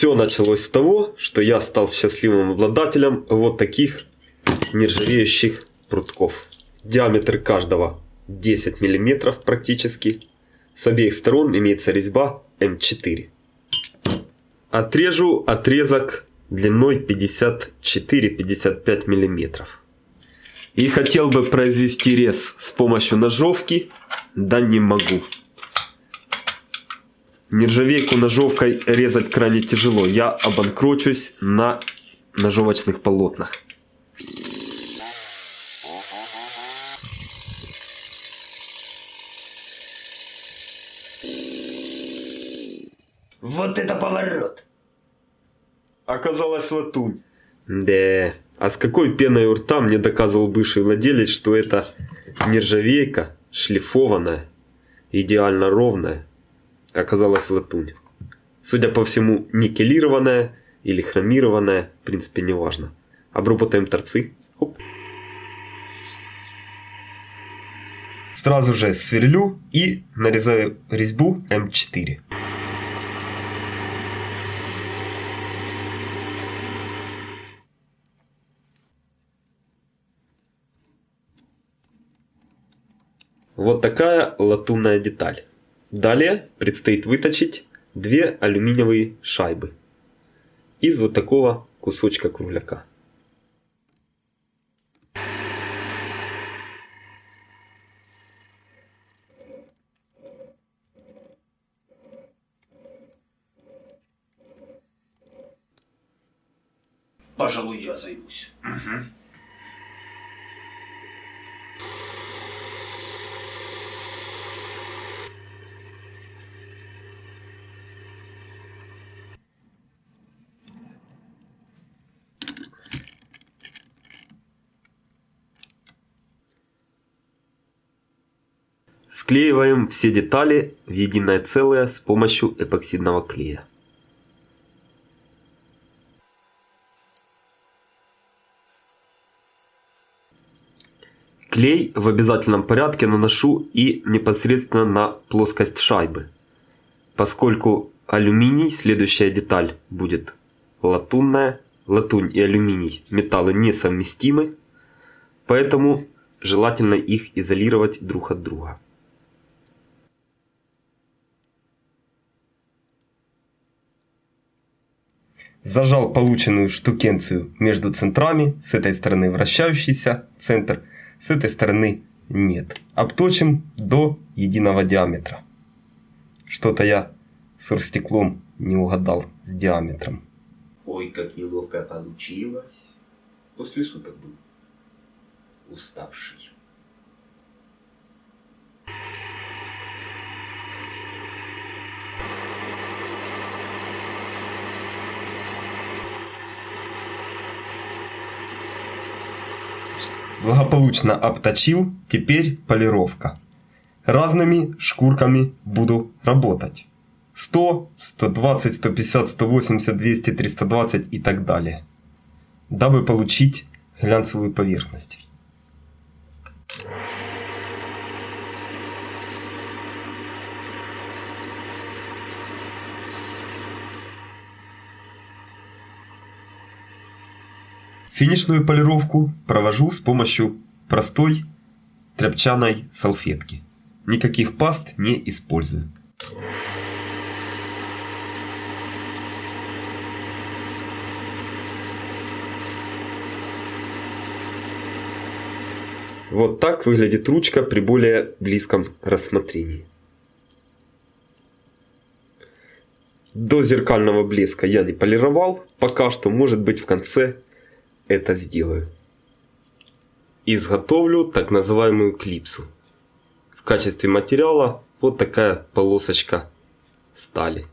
Все началось с того, что я стал счастливым обладателем вот таких нержавеющих прутков. Диаметр каждого 10 мм практически. С обеих сторон имеется резьба М4. Отрежу отрезок длиной 54-55 мм. И хотел бы произвести рез с помощью ножовки, да не могу. Нержавейку ножовкой резать крайне тяжело. Я обанкрочусь на ножовочных полотнах. Вот это поворот! Оказалось латунь. Да, а с какой пеной у рта мне доказывал бывший владелец, что это нержавейка, шлифованная, идеально ровная, оказалась латунь. Судя по всему, никелированная или хромированная, в принципе, не важно. Обработаем торцы. Оп. Сразу же сверлю и нарезаю резьбу М4. Вот такая латунная деталь. Далее предстоит выточить две алюминиевые шайбы из вот такого кусочка кругляка. Пожалуй, я займусь. Угу. Склеиваем все детали в единое целое с помощью эпоксидного клея. Клей в обязательном порядке наношу и непосредственно на плоскость шайбы. Поскольку алюминий, следующая деталь будет латунная. Латунь и алюминий металлы несовместимы, поэтому желательно их изолировать друг от друга. Зажал полученную штукенцию между центрами, с этой стороны вращающийся центр, с этой стороны нет. Обточим до единого диаметра. Что-то я с урстеклом не угадал с диаметром. Ой, как неловко получилось. После суток был уставший. Благополучно обточил, теперь полировка. Разными шкурками буду работать. 100, 120, 150, 180, 200, 320 и так далее. Дабы получить глянцевую поверхность. Финишную полировку провожу с помощью простой тряпчаной салфетки. Никаких паст не использую. Вот так выглядит ручка при более близком рассмотрении. До зеркального блеска я не полировал, пока что может быть в конце это сделаю. Изготовлю так называемую клипсу. В качестве материала вот такая полосочка стали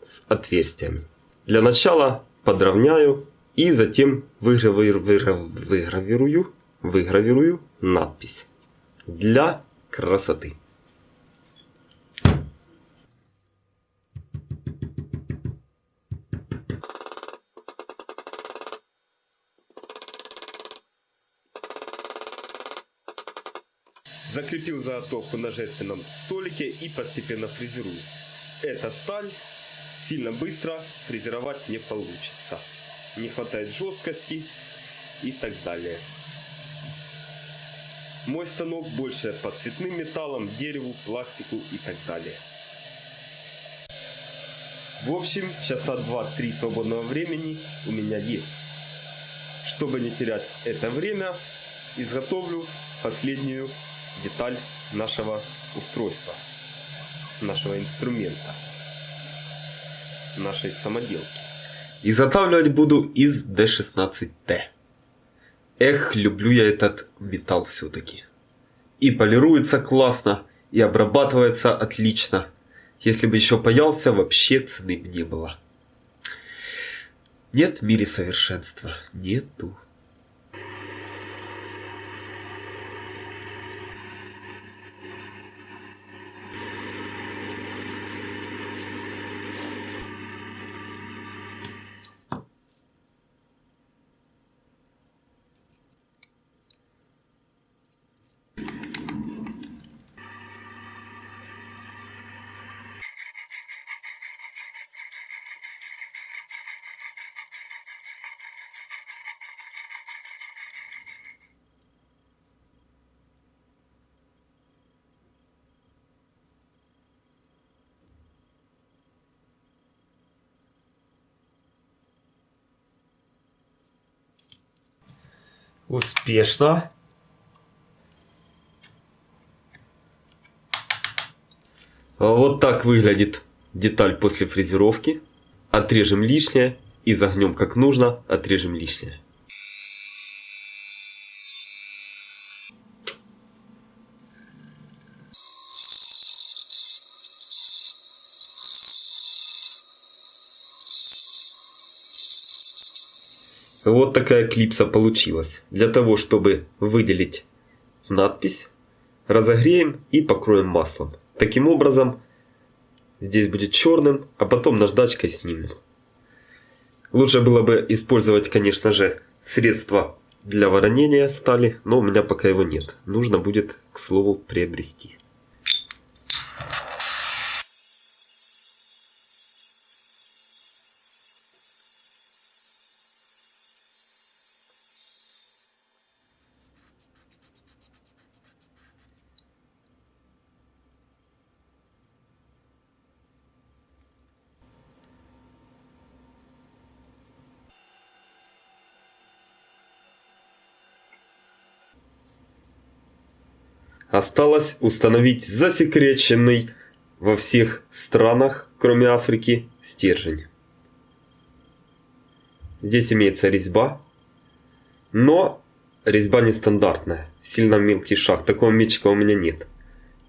с отверстиями. Для начала подровняю и затем выгравирую, выгравирую, выгравирую надпись для красоты. Заготовку на жертвенном столике и постепенно фрезерую. Это сталь сильно быстро фрезеровать не получится. Не хватает жесткости и так далее. Мой станок больше по цветным металлам, дереву, пластику и так далее. В общем, часа 2-3 свободного времени у меня есть. Чтобы не терять это время, изготовлю последнюю деталь нашего устройства, нашего инструмента, нашей самоделки. Изготавливать буду из D16T. Эх, люблю я этот металл все-таки. И полируется классно, и обрабатывается отлично. Если бы еще паялся, вообще цены бы не было. Нет в мире совершенства. Нету. Успешно. Вот так выглядит деталь после фрезеровки. Отрежем лишнее и загнем как нужно, отрежем лишнее. Вот такая клипса получилась. Для того, чтобы выделить надпись, разогреем и покроем маслом. Таким образом, здесь будет черным, а потом наждачкой снимем. Лучше было бы использовать, конечно же, средство для воронения стали, но у меня пока его нет. Нужно будет, к слову, приобрести. Осталось установить засекреченный во всех странах, кроме Африки, стержень. Здесь имеется резьба, но резьба нестандартная, сильно мелкий шаг. Такого мечика у меня нет.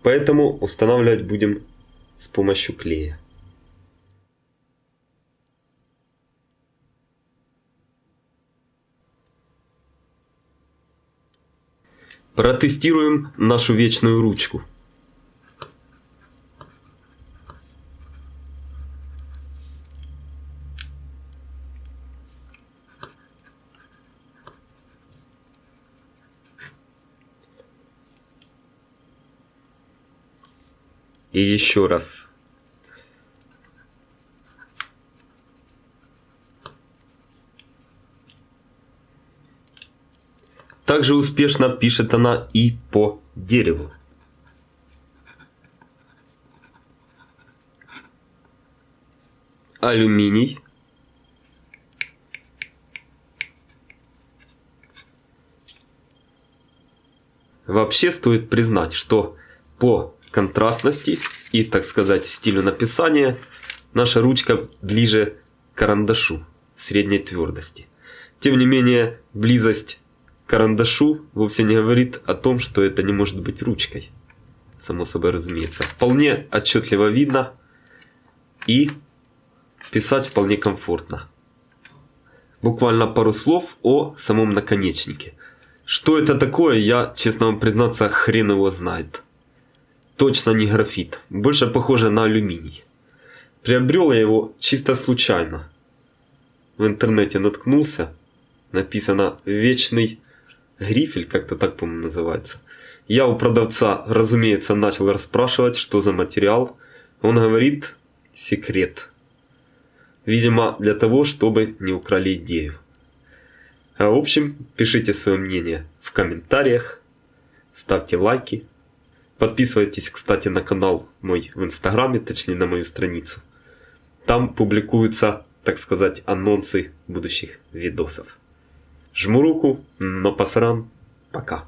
Поэтому устанавливать будем с помощью клея. Протестируем нашу вечную ручку. И еще раз. Также успешно пишет она и по дереву. Алюминий. Вообще стоит признать, что по контрастности и, так сказать, стилю написания наша ручка ближе к карандашу средней твердости. Тем не менее, близость карандашу вовсе не говорит о том, что это не может быть ручкой. Само собой разумеется. Вполне отчетливо видно и писать вполне комфортно. Буквально пару слов о самом наконечнике. Что это такое, я, честно вам признаться, хрен его знает. Точно не графит, больше похоже на алюминий. Приобрел я его чисто случайно. В интернете наткнулся, написано «Вечный Грифель, как-то так, по-моему, называется. Я у продавца, разумеется, начал расспрашивать, что за материал. Он говорит, секрет. Видимо, для того, чтобы не украли идею. А в общем, пишите свое мнение в комментариях, ставьте лайки. Подписывайтесь, кстати, на канал мой в инстаграме, точнее на мою страницу. Там публикуются, так сказать, анонсы будущих видосов. Жму руку, но пасран, пока.